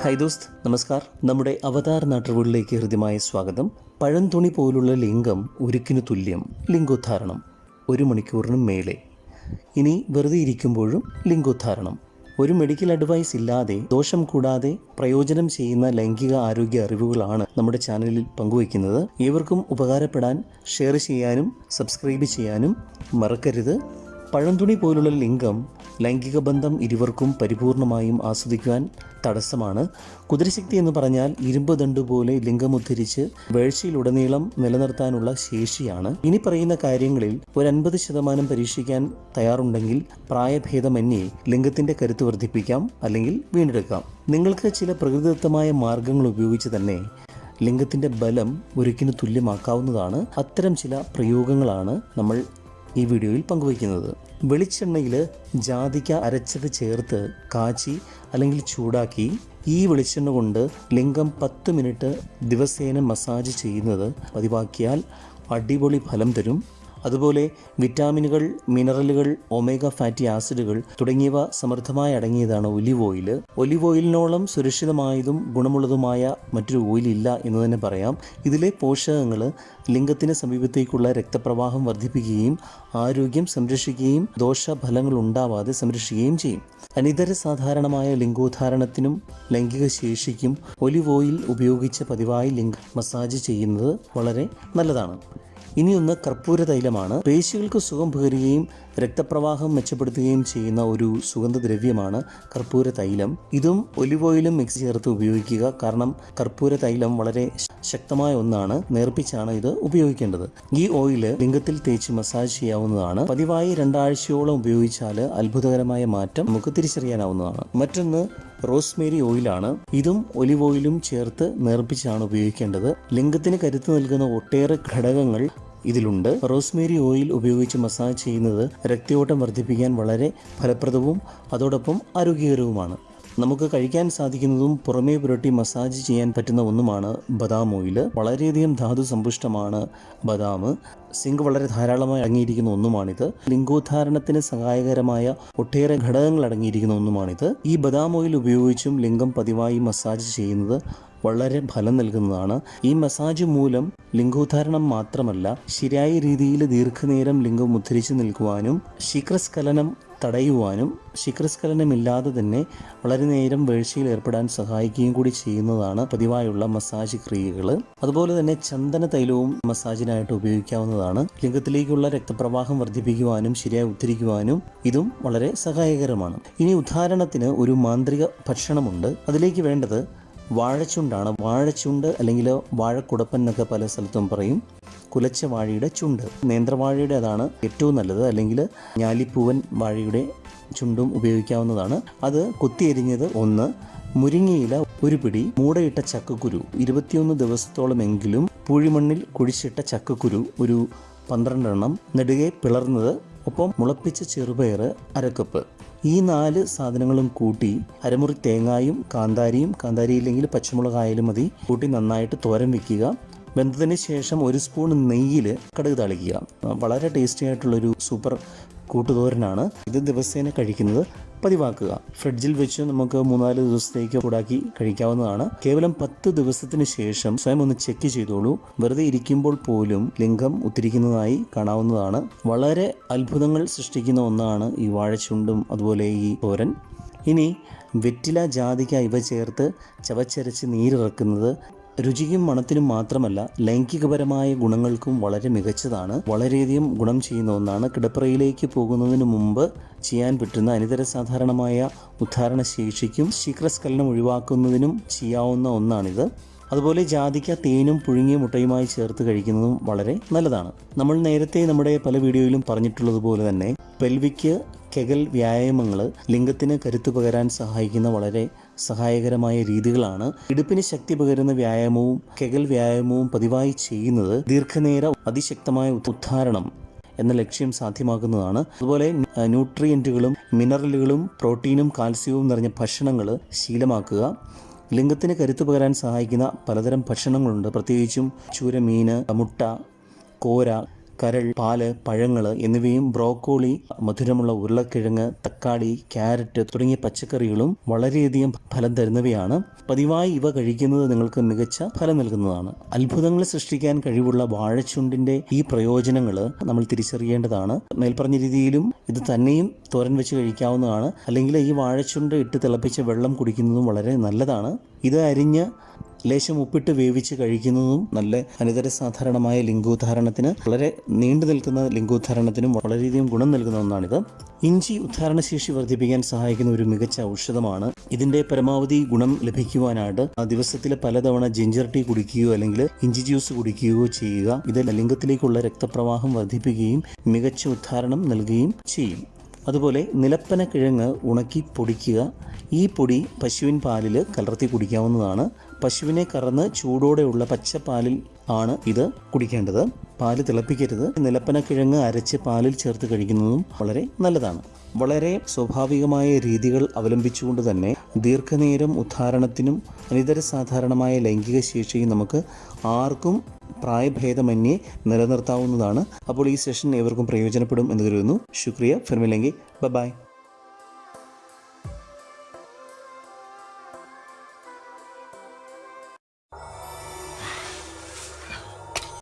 Hi ദോസ്ത് നമസ്കാർ. നമ്മുടെ അവതാർ നാട്ടുകളിലേക്ക് ഹൃദ്യമായ സ്വാഗതം. പഴംതുണി പോലുള്ള ലിംഗം ഉരുക്കിനു തുല്യം ലിംഗോദ്ധാരണം. ഒരു മണിക്കൂറിനും മേലെ. ഇനി വെറുതെ ഇരിക്കുമ്പോഴും ലിംഗോദ്ധാരണം. ഒരു മെഡിക്കൽ അഡ്വൈസ് ഇല്ലാതെ ദോഷം കൂടാതെ പ്രയോജനം ചെയ്യുന്ന ലൈംഗിക ആരോഗ്യ അറിവുകളാണ് നമ്മുടെ ചാനലിൽ പങ്കുവയ്ക്കുന്നത്. ഏവർക്കും ഉപകാരപ്പെടാൻ ഷെയർ ചെയ്യാനും സബ്സ്ക്രൈബ് ചെയ്യാനും മറക്കരുത്. പഴംതുണി പോലുള്ള ലിംഗം ലൈംഗിക ബന്ധം ഇരുവർക്കും പരിപൂർണമായും ആസ്വദിക്കുവാൻ തടസ്സമാണ്. കുതിരശക്തി എന്ന് പറഞ്ഞാൽ ഇരുമ്പ് ദണ്ട് പോലെ ലിംഗം ഉദ്ധരിച്ച് വേഴ്ചയിലുടനീളം നിലനിർത്താനുള്ള ശേഷിയാണ്. ഇനി പറയുന്ന കാര്യങ്ങളിൽ ഒരു അൻപത് ശതമാനം പരീക്ഷിക്കാൻ തയ്യാറുണ്ടെങ്കിൽ പ്രായഭേദമന്യേ ലിംഗത്തിന്റെ കരുത്ത് വർദ്ധിപ്പിക്കാം അല്ലെങ്കിൽ വീണ്ടെടുക്കാം. നിങ്ങൾക്ക് ചില പ്രകൃതിദത്തമായ മാർഗങ്ങൾ ഉപയോഗിച്ച് തന്നെ ലിംഗത്തിന്റെ ബലം ഒരിക്കലും തുല്യമാക്കാവുന്നതാണ്. അത്തരം ചില പ്രയോഗങ്ങളാണ് നമ്മൾ ഈ വീഡിയോയിൽ പങ്കുവയ്ക്കുന്നത്. വെളിച്ചെണ്ണയിൽ ജാതിക്ക അരച്ചത് ചേർത്ത് കാച്ചി അല്ലെങ്കിൽ ചൂടാക്കി ഈ വെളിച്ചെണ്ണ കൊണ്ട് ലിംഗം പത്ത് മിനിറ്റ് ദിവസേന മസാജ് ചെയ്യുന്നത് പതിവാക്കിയാൽ അടിപൊളി ഫലം തരും. അതുപോലെ വിറ്റാമിനുകൾ മിനറലുകൾ ഒമേഗ ഫാറ്റി ആസിഡുകൾ തുടങ്ങിയവ സമൃദ്ധമായി അടങ്ങിയതാണ് ഒലിവ് ഓയിൽ. ഒലിവ് ഓയിലിനോളം സുരക്ഷിതമായതും ഗുണമുള്ളതുമായ മറ്റൊരു ഓയിൽ ഇല്ല എന്ന് തന്നെ പറയാം. ഇതിലെ പോഷകങ്ങൾ ലിംഗത്തിന് സമീപത്തേക്കുള്ള രക്തപ്രവാഹം വർദ്ധിപ്പിക്കുകയും ആരോഗ്യം സംരക്ഷിക്കുകയും ദോഷഫലങ്ങൾ ഉണ്ടാവാതെ സംരക്ഷിക്കുകയും ചെയ്യും. അനിതര സാധാരണമായ ലിംഗോദ്ധാരണത്തിനും ലൈംഗിക ശേഷിക്കും ഒലിവ് ഓയിൽ ഉപയോഗിച്ച് പതിവായി ലിംഗ മസാജ് ചെയ്യുന്നത് വളരെ നല്ലതാണ്. ഇനിയൊന്ന് കർപ്പൂര തൈലമാണ് പേശികൾക്ക് സുഖം പകരുകയും രക്തപ്രവാഹം മെച്ചപ്പെടുത്തുകയും ചെയ്യുന്ന ഒരു സുഗന്ധദ്രവ്യമാണ് കർപ്പൂര തൈലം. ഇതും ഒലിവ് ഓയിലും മിക്സ് ചേർത്ത് ഉപയോഗിക്കുക. കാരണം കർപ്പൂര തൈലം വളരെ ശക്തമായ ഒന്നാണ്. നേർപ്പിച്ചാണ് ഇത് ഉപയോഗിക്കേണ്ടത്. ഈ ഓയിൽ ലിംഗത്തിൽ തേച്ച് മസാജ് ചെയ്യാവുന്നതാണ്. പതിവായി രണ്ടാഴ്ചയോളം ഉപയോഗിച്ചാൽ അത്ഭുതകരമായ മാറ്റം നമുക്ക് തിരിച്ചറിയാനാവുന്നതാണ്. മറ്റൊന്ന് റോസ്മേരി ഓയിലാണ്. ഇതും ഒലിവ് ഓയിലും ചേർത്ത് നേർപ്പിച്ചാണ് ഉപയോഗിക്കേണ്ടത്. ലിംഗത്തിന് കരുത്ത് നൽകുന്ന ഒട്ടേറെ ഘടകങ്ങൾ ഇതിലുണ്ട്. റോസ്മേരി ഓയിൽ ഉപയോഗിച്ച് മസാജ് ചെയ്യുന്നത് രക്തയോട്ടം വർദ്ധിപ്പിക്കാൻ വളരെ ഫലപ്രദവും അതോടൊപ്പം ആരോഗ്യകരവുമാണ്. നമുക്ക് കഴിക്കാൻ സാധിക്കുന്നതും പുറമേ പുരട്ടി മസാജ് ചെയ്യാൻ പറ്റുന്ന ഒന്നുമാണ് ബദാം ഓയിൽ. വളരെയധികം ധാതു സമ്പുഷ്ടമാണ് ബദാം. സിങ്ക് വളരെ ധാരാളമായി അടങ്ങിയിരിക്കുന്ന ഒന്നുമാണിത്. ലിംഗോദ്ധാരണത്തിന് സഹായകരമായ ഒട്ടേറെ ഘടകങ്ങൾ അടങ്ങിയിരിക്കുന്ന ഒന്നുമാണിത്. ഈ ബദാം ഓയിൽ ഉപയോഗിച്ചും ലിംഗം പതിവായി മസാജ് ചെയ്യുന്നത് വളരെ ഫലം നൽകുന്നതാണ്. ഈ മസാജ് മൂലം ലിംഗോദ്ധാരണം മാത്രമല്ല ശരിയായ രീതിയിൽ ദീർഘനേരം ലിംഗം ഉദ്ധരിച്ചു നിൽക്കുവാനും ശീഘ്രസ്ഖലനം തടയുവാനും ശിഖരസ്ഖലനമില്ലാതെ തന്നെ വളരെ നേരം വീഴ്ചയിൽ ഏർപ്പെടാൻ സഹായിക്കുകയും കൂടി ചെയ്യുന്നതാണ് പതിവായുള്ള മസാജ് ക്രിയകൾ. അതുപോലെ തന്നെ ചന്ദന തൈലവും മസാജിനായിട്ട് ഉപയോഗിക്കാവുന്നതാണ്. ലിംഗത്തിലേക്കുള്ള രക്തപ്രവാഹം വർദ്ധിപ്പിക്കുവാനും ശരിയായി ഉദ്ധരിക്കുവാനും ഇതും വളരെ സഹായകരമാണ്. ഇനി ഉദാഹരണത്തിന് ഒരു മാന്ത്രിക ഭക്ഷണമുണ്ട്. അതിലേക്ക് വേണ്ടത് വാഴച്ചുണ്ടാണ്. വാഴച്ചുണ്ട് അല്ലെങ്കിൽ വാഴക്കുടപ്പൻ എന്നൊക്കെ പല സ്ഥലത്തും പറയും. കുലച്ച വാഴയുടെ ചുണ്ട്. നേന്ത്രവാഴയുടേതാണ് ഏറ്റവും നല്ലത്. അല്ലെങ്കിൽ ഞാലിപ്പൂവൻ വാഴയുടെ ചുണ്ടും ഉപയോഗിക്കാവുന്നതാണ്. അത് കൊത്തിയെരിഞ്ഞത് ഒന്ന് മുരിങ്ങയില ഒരു പിടി മൂടയിട്ട ചക്കക്കുരു ഇരുപത്തിയൊന്ന് ദിവസത്തോളമെങ്കിലും പൂഴിമണ്ണിൽ കുഴിച്ചിട്ട ചക്കക്കുരു ഒരു പന്ത്രണ്ടെണ്ണം നെടുകെ പിളർന്നത് ഒപ്പം മുളപ്പിച്ച ചെറുപയർ അരക്കപ്പ്. ഈ നാല് സാധനങ്ങളും കൂട്ടി അരമുറി തേങ്ങായും കാന്താരിയും കാന്താരി ഇല്ലെങ്കിൽ പച്ചമുളകായാലും മതി. കൂട്ടി നന്നായിട്ട് തോരൻ വെക്കുക. വെന്തതിന് ശേഷം ഒരു സ്പൂൺ നെയ്യിൽ കടുക് തളിക്കുക. വളരെ ടേസ്റ്റി ആയിട്ടുള്ളൊരു സൂപ്പർ കൂട്ടുതോരനാണ്. ഇത് ദിവസേന കഴിക്കുന്നത് പതിവാക്കുക. ഫ്രിഡ്ജിൽ വെച്ച് നമുക്ക് മൂന്നാൽ ദിവസത്തേക്ക് ഉടാക്കി കഴിക്കാവുന്നതാണ്. കേവലം പത്ത് ദിവസത്തിന് ശേഷം സ്വയം ഒന്ന് ചെക്ക് ചെയ്തോളൂ. വെറുതെ ഇരിക്കുമ്പോൾ പോലും ലിംഗം ഉത്തിരിക്കുന്നതായി കാണാവുന്നതാണ്. വളരെ അത്ഭുതങ്ങൾ സൃഷ്ടിക്കുന്ന ഒന്നാണ് ഈ വാഴച്ചുണ്ടും അതുപോലെ ഈ തോരൻ. ഇനി വെറ്റില ജാതിക്ക ഇവ ചേർത്ത് ചവച്ചരച്ച് നീരിറക്കുന്നത് രുചിക്കും മണത്തിനും മാത്രമല്ല ലൈംഗികപരമായ ഗുണങ്ങൾക്കും വളരെ മികച്ചതാണ്. വളരെയധികം ഗുണം ചെയ്യുന്ന ഒന്നാണ് കിടപ്പറയിലേക്ക് പോകുന്നതിന് മുമ്പ് ചെയ്യാൻ പറ്റുന്ന അനിതര സാധാരണമായ ഉദ്ധാരണ ശേഷിക്കും ശീഘ്രസ്ഖലനം ഒഴിവാക്കുന്നതിനും ചെയ്യാവുന്ന ഒന്നാണിത്. അതുപോലെ ജാതിക്ക തേനും പുഴുങ്ങിയ മുട്ടയുമായി ചേർത്ത് കഴിക്കുന്നതും വളരെ നല്ലതാണ്. നമ്മൾ നേരത്തെ നമ്മുടെ പല വീഡിയോയിലും പറഞ്ഞിട്ടുള്ളതുപോലെ തന്നെ പെൽവിക്ക് കെഗൽ വ്യായാമങ്ങൾ ലിംഗത്തിന് കരുത്തു പകരാൻ സഹായിക്കുന്ന വളരെ സഹായകരമായ രീതികളാണ്. ഇടുപ്പിന് ശക്തി പകരുന്ന വ്യായാമവും കെകൽ വ്യായാമവും പതിവായി ചെയ്യുന്നത് ദീർഘനേര അതിശക്തമായ ഉദ്ധാരണം എന്ന ലക്ഷ്യം സാധ്യമാക്കുന്നതാണ്. അതുപോലെ ന്യൂട്രിയന്റുകളും മിനറലുകളും പ്രോട്ടീനും കാൽസ്യവും നിറഞ്ഞ ഭക്ഷണങ്ങൾ ശീലമാക്കുക. ലിംഗത്തിന് കരുത്തു പകരാൻ സഹായിക്കുന്ന പലതരം ഭക്ഷണങ്ങളുണ്ട്. പ്രത്യേകിച്ചും ചൂര മീൻ മുട്ട കോര കരൾ പാൽ പഴങ്ങൾ എന്നിവയും ബ്രോക്കോളി മധുരമുള്ള ഉരുളക്കിഴങ്ങ് തക്കാളി ക്യാരറ്റ് തുടങ്ങിയ പച്ചക്കറികളും വളരെയധികം ഫലം തരുന്നവയാണ്. പതിവായി ഇവ കഴിക്കുന്നത് നിങ്ങൾക്ക് മികച്ച ഫലം നൽകുന്നതാണ്. അത്ഭുതങ്ങൾ സൃഷ്ടിക്കാൻ കഴിവുള്ള വാഴച്ചുണ്ടിന്റെ ഈ പ്രയോജനങ്ങൾ നമ്മൾ തിരിച്ചറിയേണ്ടതാണ്. മേൽപ്പറഞ്ഞ രീതിയിലും ഇത് തന്നെയും തോരൻ വെച്ച് കഴിക്കാവുന്നതാണ്. അല്ലെങ്കിൽ ഈ വാഴച്ചുണ്ട് ഇട്ട് തിളപ്പിച്ച വെള്ളം കുടിക്കുന്നതും വളരെ നല്ലതാണ്. ഇത് അരിഞ്ഞ് ലേശം ഉപ്പിട്ട് വേവിച്ച് കഴിക്കുന്നതും നല്ല അനിതര സാധാരണമായ ലിംഗോദ്ധാരണത്തിന് വളരെ നീണ്ടു നിൽക്കുന്ന ലിംഗോദ്ധാരണത്തിനും വളരെയധികം ഗുണം നൽകുന്ന ഒന്നാണിത്. ഇഞ്ചി ഉദ്ധാരണ ശേഷി വർദ്ധിപ്പിക്കാൻ സഹായിക്കുന്ന ഒരു മികച്ച ഔഷധമാണ്. ഇതിന്റെ പരമാവധി ഗുണം ലഭിക്കുവാനായിട്ട് ദിവസത്തിൽ പലതവണ ജിഞ്ചർ ടീ കുടിക്കുകയോ അല്ലെങ്കിൽ ഇഞ്ചി ജ്യൂസ് കുടിക്കുകയോ ചെയ്യുക. ഇത് ലിംഗത്തിലേക്കുള്ള രക്തപ്രവാഹം വർദ്ധിപ്പിക്കുകയും മികച്ച ഉദ്ധാരണം നൽകുകയും ചെയ്യും. അതുപോലെ നിലപ്പന കിഴങ്ങ് ഉണക്കി പൊടിക്കുക. ഈ പൊടി പശുവിൻ പാലിൽ കലർത്തി കുടിക്കാവുന്നതാണ്. പശുവിനെ കറന്ന് ചൂടോടെയുള്ള പച്ചപ്പാലിൽ ആണ് ഇത് കുടിക്കേണ്ടത്. പാൽ തിളപ്പിക്കരുത്. നിലപ്പന കിഴങ്ങ് അരച്ച് പാലിൽ ചേർത്ത് കഴിക്കുന്നതും വളരെ നല്ലതാണ്. വളരെ സ്വാഭാവികമായ രീതികൾ അവലംബിച്ചുകൊണ്ട് തന്നെ ദീർഘനേരം ഉദ്ധാരണത്തിനും അനിതര സാധാരണമായ ലൈംഗിക ശേഷിയും നമുക്ക് ആർക്കും പ്രായഭേദമന്യേ നിലനിർത്താവുന്നതാണ്. അപ്പോൾ ഈ സെഷൻ ഏവർക്കും പ്രയോജനപ്പെടും എന്ന് കരുതുന്നു. ശുക്രിയ. ഫിർമില്ലെങ്കിൽ ബൈ